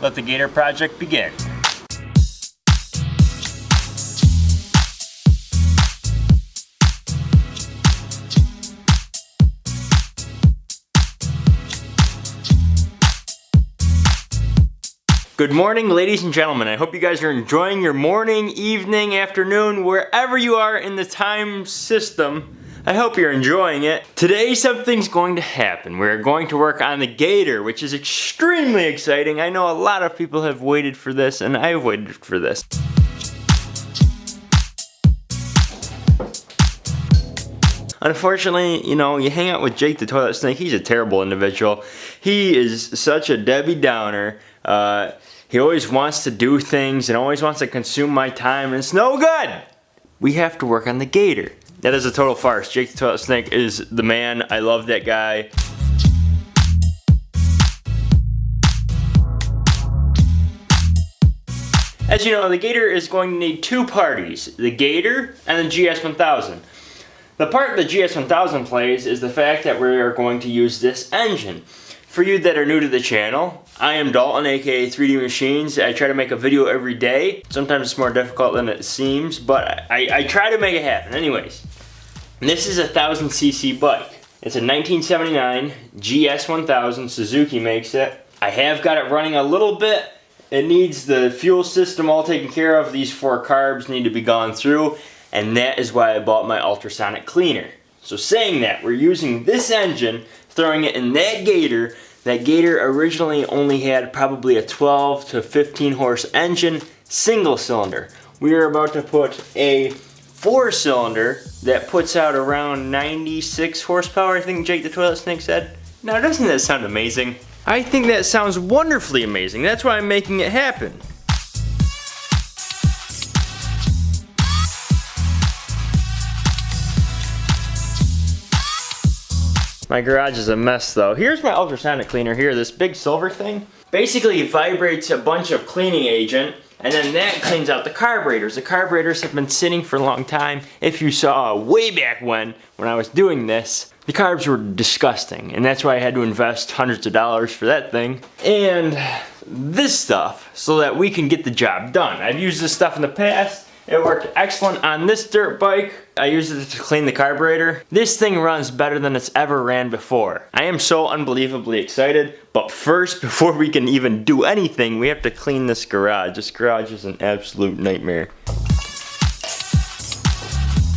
let the Gator project begin. Good morning, ladies and gentlemen. I hope you guys are enjoying your morning, evening, afternoon, wherever you are in the time system. I hope you're enjoying it. Today something's going to happen. We're going to work on the Gator, which is extremely exciting. I know a lot of people have waited for this, and I've waited for this. Unfortunately, you know, you hang out with Jake the Toilet Snake, he's a terrible individual. He is such a Debbie Downer. Uh, he always wants to do things and always wants to consume my time and it's no good. We have to work on the gator. That is a total farce. Jake the Toilet Snake is the man. I love that guy. As you know, the Gator is going to need two parties, the Gator and the GS1000. The part the GS1000 plays is the fact that we are going to use this engine. For you that are new to the channel, I am Dalton, aka 3D Machines. I try to make a video every day. Sometimes it's more difficult than it seems, but I, I try to make it happen. Anyways, this is a 1000cc bike. It's a 1979 GS1000, Suzuki makes it. I have got it running a little bit. It needs the fuel system all taken care of. These four carbs need to be gone through, and that is why I bought my ultrasonic cleaner. So saying that, we're using this engine throwing it in that Gator. That Gator originally only had probably a 12 to 15 horse engine, single cylinder. We are about to put a four cylinder that puts out around 96 horsepower, I think Jake the Toilet Snake said. Now doesn't that sound amazing? I think that sounds wonderfully amazing. That's why I'm making it happen. My garage is a mess though. Here's my ultrasonic cleaner here, this big silver thing. Basically vibrates a bunch of cleaning agent and then that cleans out the carburetors. The carburetors have been sitting for a long time. If you saw uh, way back when, when I was doing this, the carbs were disgusting. And that's why I had to invest hundreds of dollars for that thing. And this stuff, so that we can get the job done. I've used this stuff in the past. It worked excellent on this dirt bike. I used it to clean the carburetor. This thing runs better than it's ever ran before. I am so unbelievably excited, but first, before we can even do anything, we have to clean this garage. This garage is an absolute nightmare.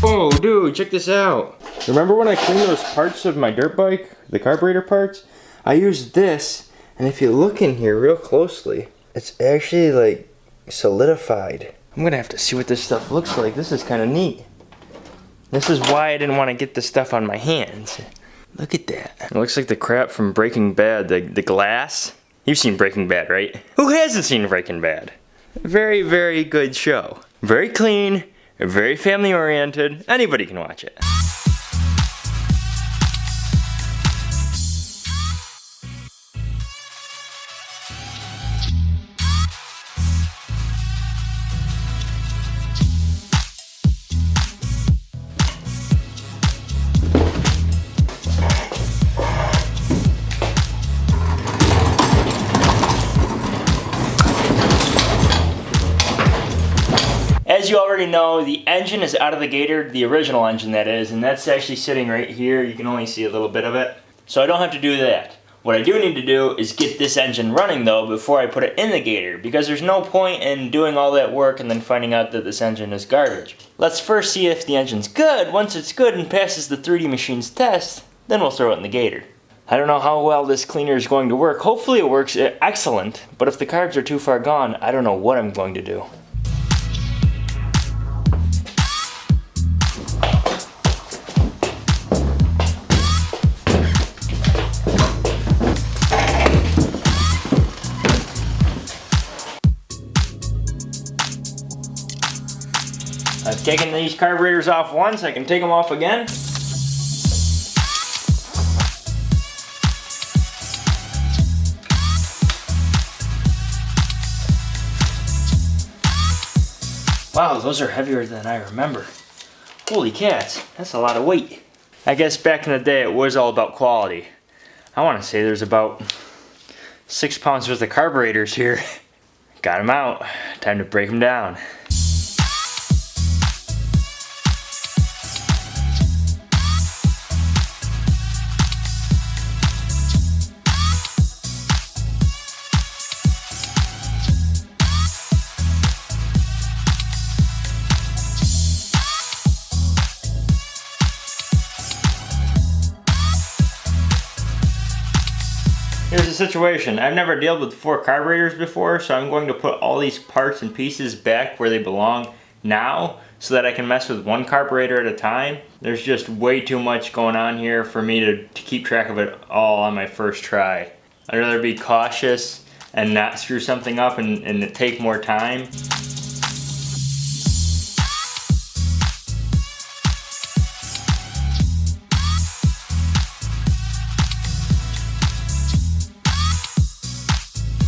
Oh, dude, check this out. Remember when I cleaned those parts of my dirt bike, the carburetor parts? I used this, and if you look in here real closely, it's actually like solidified. I'm gonna have to see what this stuff looks like. This is kind of neat. This is why I didn't want to get this stuff on my hands. Look at that. It looks like the crap from Breaking Bad, the, the glass. You've seen Breaking Bad, right? Who hasn't seen Breaking Bad? Very, very good show. Very clean, very family oriented. Anybody can watch it. As you already know, the engine is out of the Gator, the original engine that is, and that's actually sitting right here. You can only see a little bit of it. So I don't have to do that. What I do need to do is get this engine running though before I put it in the Gator because there's no point in doing all that work and then finding out that this engine is garbage. Let's first see if the engine's good. Once it's good and passes the 3D Machines test, then we'll throw it in the Gator. I don't know how well this cleaner is going to work. Hopefully it works eh, excellent, but if the carbs are too far gone, I don't know what I'm going to do. I've taken these carburetors off once, I can take them off again. Wow, those are heavier than I remember. Holy cats, that's a lot of weight. I guess back in the day it was all about quality. I want to say there's about six pounds worth of carburetors here. Got them out. Time to break them down. Here's the situation. I've never dealt with four carburetors before, so I'm going to put all these parts and pieces back where they belong now so that I can mess with one carburetor at a time. There's just way too much going on here for me to, to keep track of it all on my first try. I'd rather be cautious and not screw something up and, and take more time.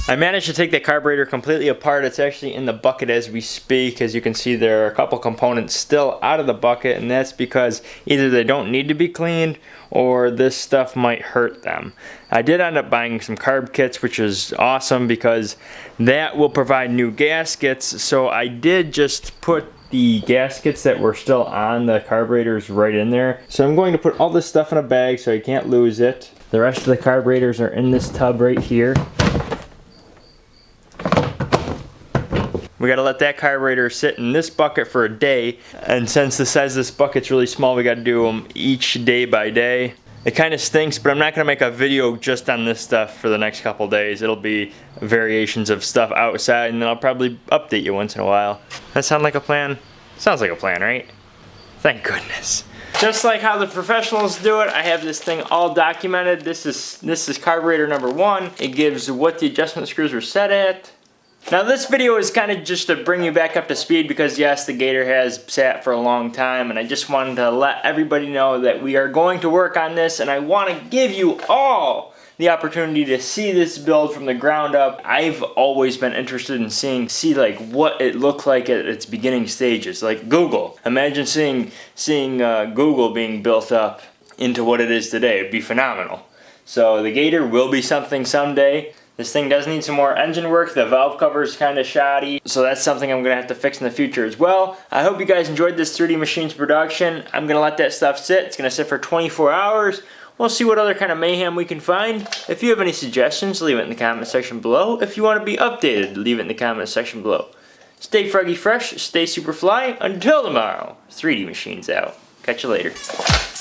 I managed to take the carburetor completely apart. It's actually in the bucket as we speak. As you can see, there are a couple components still out of the bucket, and that's because either they don't need to be cleaned or this stuff might hurt them. I did end up buying some carb kits, which is awesome because that will provide new gaskets. So I did just put the gaskets that were still on the carburetors right in there. So I'm going to put all this stuff in a bag so I can't lose it. The rest of the carburetors are in this tub right here. We gotta let that carburetor sit in this bucket for a day. And since the size of this bucket's really small, we gotta do them each day by day. It kind of stinks, but I'm not gonna make a video just on this stuff for the next couple days. It'll be variations of stuff outside and then I'll probably update you once in a while. That sound like a plan? Sounds like a plan, right? Thank goodness. Just like how the professionals do it, I have this thing all documented. This is this is carburetor number one. It gives what the adjustment screws are set at, now this video is kind of just to bring you back up to speed because yes, the Gator has sat for a long time and I just wanted to let everybody know that we are going to work on this and I want to give you all the opportunity to see this build from the ground up. I've always been interested in seeing, see like what it looked like at its beginning stages, like Google. Imagine seeing, seeing uh, Google being built up into what it is today. It'd be phenomenal. So the Gator will be something someday. This thing does need some more engine work. The valve cover is kind of shoddy. So that's something I'm going to have to fix in the future as well. I hope you guys enjoyed this 3D Machines production. I'm going to let that stuff sit. It's going to sit for 24 hours. We'll see what other kind of mayhem we can find. If you have any suggestions, leave it in the comment section below. If you want to be updated, leave it in the comment section below. Stay froggy fresh, stay super fly. Until tomorrow, 3D Machines out. Catch you later.